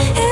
it